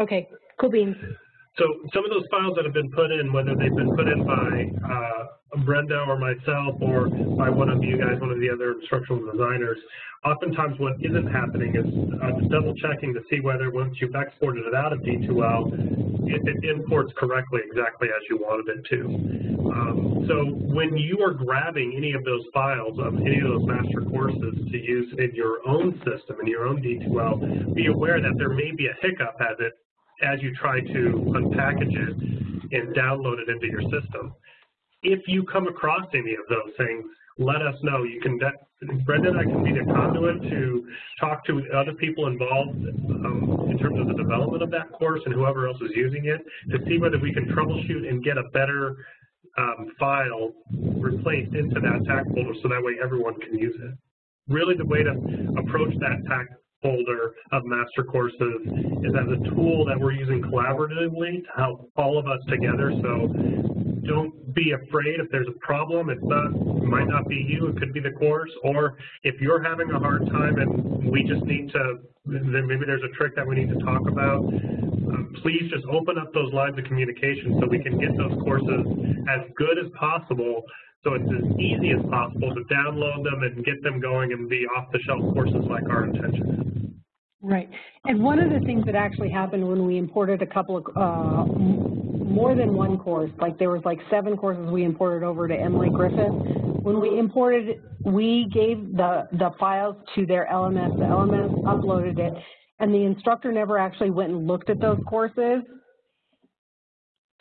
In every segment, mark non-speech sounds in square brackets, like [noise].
Okay, cool beans. So some of those files that have been put in, whether they've been put in by uh, Brenda or myself or by one of you guys, one of the other instructional designers, oftentimes what isn't happening is uh, double checking to see whether once you've exported it out of D2L, if it imports correctly exactly as you wanted it to. Um, so when you are grabbing any of those files of any of those master courses to use in your own system, in your own D2L, be aware that there may be a hiccup as it as you try to unpackage it and download it into your system. If you come across any of those things, let us know. You can, Brendan, I can be the conduit to talk to other people involved um, in terms of the development of that course and whoever else is using it to see whether we can troubleshoot and get a better um, file replaced into that TAC folder so that way everyone can use it. Really the way to approach that TAC folder of master courses is as a tool that we're using collaboratively to help all of us together. So don't be afraid if there's a problem. It's not, it might not be you, it could be the course, or if you're having a hard time and we just need to, then maybe there's a trick that we need to talk about, uh, please just open up those lines of communication so we can get those courses as good as possible so it's as easy as possible to download them and get them going and be off-the-shelf courses like our intention is. Right. And one of the things that actually happened when we imported a couple of, uh, more than one course, like there was like seven courses we imported over to Emily Griffith. When we imported, we gave the, the files to their LMS, the LMS uploaded it, and the instructor never actually went and looked at those courses.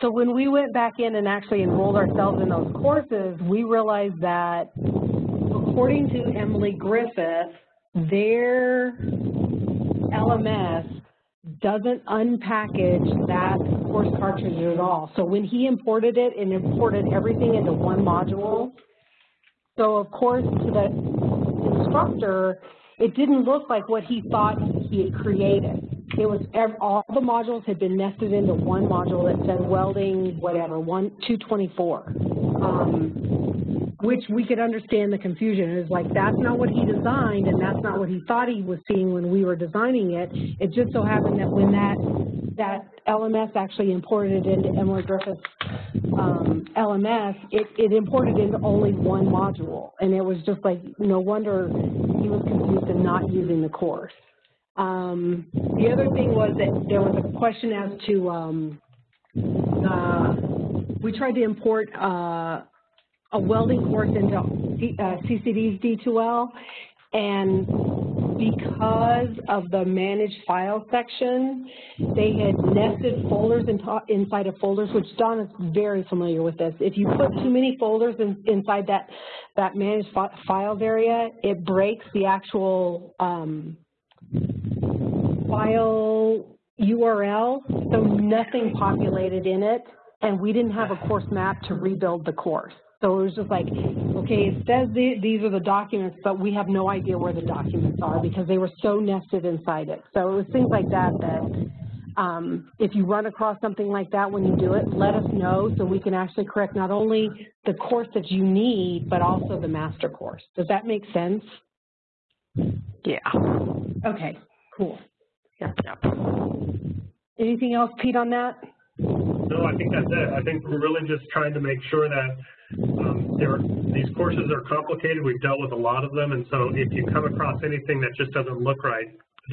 So when we went back in and actually enrolled ourselves in those courses, we realized that according to Emily Griffith, their LMS doesn't unpackage that course cartridge at all. So when he imported it, and imported everything into one module. So of course to the instructor, it didn't look like what he thought he had created it was all the modules had been nested into one module that said welding, whatever, one 224, um, which we could understand the confusion. It was like that's not what he designed, and that's not what he thought he was seeing when we were designing it. It just so happened that when that that LMS actually imported it into Emily Griffith's um, LMS, it, it imported into only one module, and it was just like no wonder he was confused and not using the course. Um, the other thing was that there was a question as to, um, uh, we tried to import uh, a welding course into uh, CCD's D2L, and because of the managed file section, they had nested folders in inside of folders, which Don is very familiar with this. If you put too many folders in, inside that, that manage fi files area, it breaks the actual um, file URL, so nothing populated in it, and we didn't have a course map to rebuild the course. So it was just like, okay, it says the, these are the documents, but we have no idea where the documents are because they were so nested inside it. So it was things like that that um, if you run across something like that when you do it, let us know so we can actually correct not only the course that you need, but also the master course. Does that make sense? Yeah. Okay, cool. Yep, yep. Anything else, Pete, on that? No, I think that's it. I think we're really just trying to make sure that um, there, these courses are complicated. We've dealt with a lot of them, and so if you come across anything that just doesn't look right,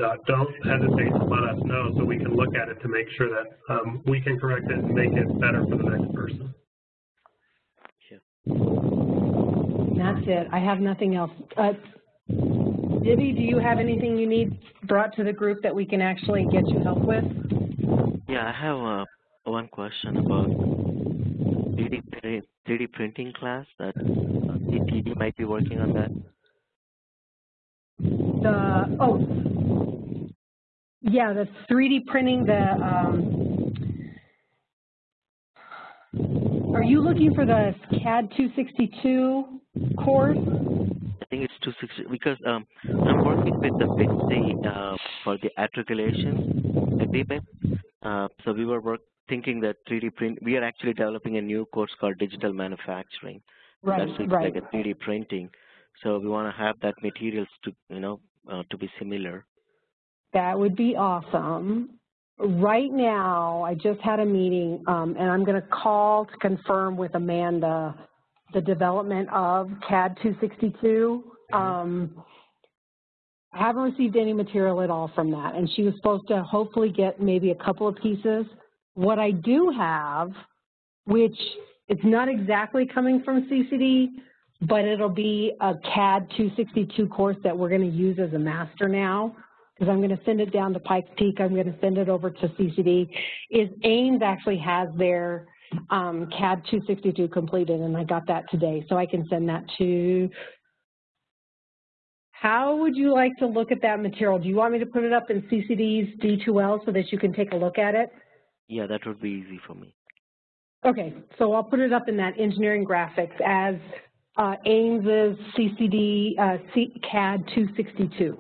uh, don't hesitate to let us know so we can look at it to make sure that um, we can correct it and make it better for the next person. Yeah. That's it. I have nothing else. Uh, Dibby, do you have anything you need brought to the group that we can actually get you help with? Yeah, I have uh, one question about 3D, 3D printing class that uh, might be working on that. The, oh, yeah, the 3D printing, the, um, are you looking for the CAD 262 course? I think it's 260 because um, I'm working with the BITC uh, for the articulation agreement. Uh, so we were work, thinking that 3D print. We are actually developing a new course called digital manufacturing. Right, That's right. like a 3D printing. So we want to have that materials to you know uh, to be similar. That would be awesome. right now, I just had a meeting, um, and I'm going to call to confirm with Amanda the development of CAD 262. Um, I haven't received any material at all from that, and she was supposed to hopefully get maybe a couple of pieces. What I do have, which it's not exactly coming from CCD, but it'll be a CAD 262 course that we're going to use as a master now, because I'm going to send it down to Pikes Peak. I'm going to send it over to CCD. Is Aims actually has their um, CAD 262 completed, and I got that today, so I can send that to. How would you like to look at that material? Do you want me to put it up in CCD's D2L so that you can take a look at it? Yeah, that would be easy for me. Okay, so I'll put it up in that engineering graphics as uh, Aims's CCD uh, C CAD 262.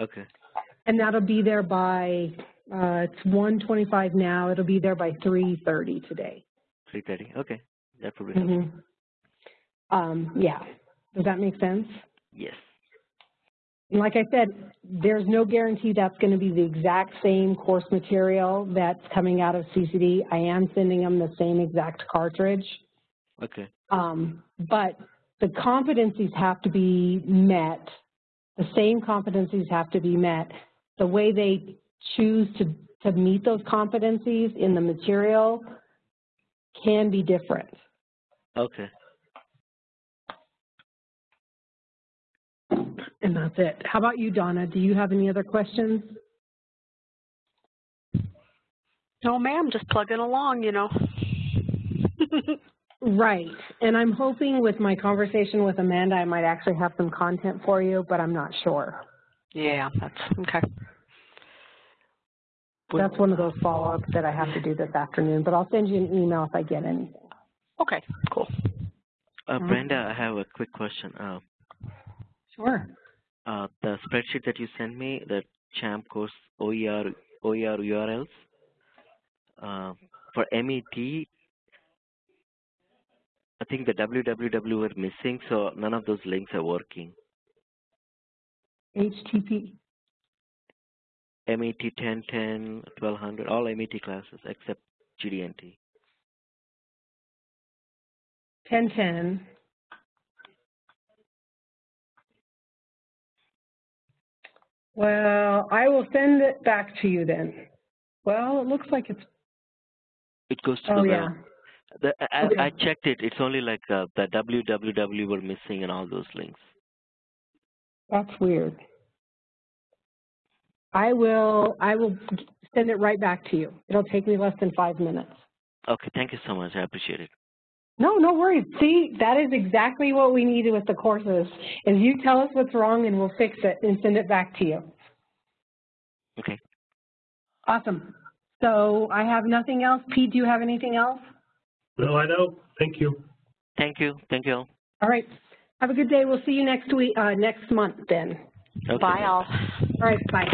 Okay. And that'll be there by, uh, it's 125 now, it'll be there by 3:30 today. 3:30. Okay. That would be helpful. Mhm. Um, yeah, does that make sense? Yes. And like I said, there's no guarantee that's going to be the exact same course material that's coming out of CCD. I am sending them the same exact cartridge. Okay. Um, but the competencies have to be met. The same competencies have to be met. The way they choose to, to meet those competencies in the material can be different. Okay. And that's it. How about you, Donna? Do you have any other questions? No, ma'am, just plugging along, you know. [laughs] Right. And I'm hoping with my conversation with Amanda, I might actually have some content for you, but I'm not sure. yeah, that's okay. That's one of those follow-ups that I have to do this afternoon, but I'll send you an email if I get anything. Okay, cool. Uh, Mhm. Brenda, I have a quick question. Uh, Sure. uh, the spreadsheet that you sent me, the CHAMP course OER, OER URLs, uh, for MET, I think the www were missing, so none of those links are working. HTTP. MET 1010, 1200, all MET classes except GD&T. 1010. Well, I will send it back to you then. Well, it looks like it's, It goes to oh the, yeah. the I, I- I checked it, it's only like uh, the www were missing and all those links. That's weird. I will, I will send it right back to you. It'll take me less than five minutes. Okay, thank you so much, I appreciate it. No, no worries. See, that is exactly what we needed with the courses, is you tell us what's wrong and we'll fix it and send it back to you. Okay. Awesome. So I have nothing else. Pete, do you have anything else? No, I don't. Thank you. Thank you, thank you all. All right. Have a good day. We'll see you next week, uh, next month then. Okay. Bye, all. All right, bye.